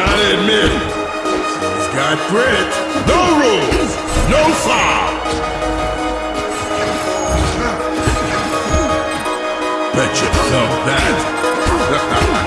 Gotta admit, he's got grit. No rules, no fouls. Bet you know that.